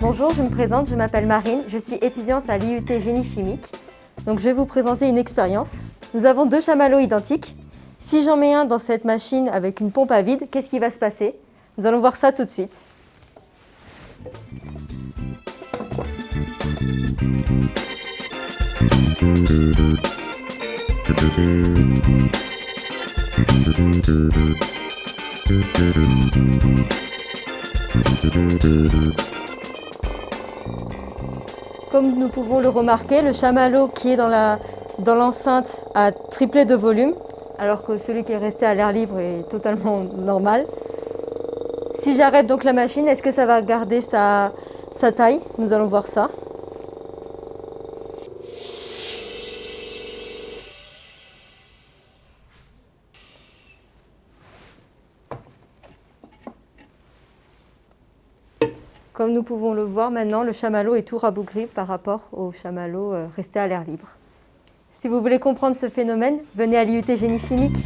Bonjour, je me présente, je m'appelle Marine, je suis étudiante à l'IUT Génie Chimique. Donc je vais vous présenter une expérience. Nous avons deux chamallows identiques. Si j'en mets un dans cette machine avec une pompe à vide, qu'est-ce qui va se passer? Nous allons voir ça tout de suite. Comme nous pouvons le remarquer, le chamallow qui est dans l'enceinte dans a triplé de volume, alors que celui qui est resté à l'air libre est totalement normal. Si j'arrête donc la machine, est-ce que ça va garder sa, sa taille? Nous allons voir ça. Comme nous pouvons le voir maintenant, le chamallow est tout rabougri par rapport au chamallow euh, resté à l'air libre. Si vous voulez comprendre ce phénomène, venez à l'IUT Génie Chimique.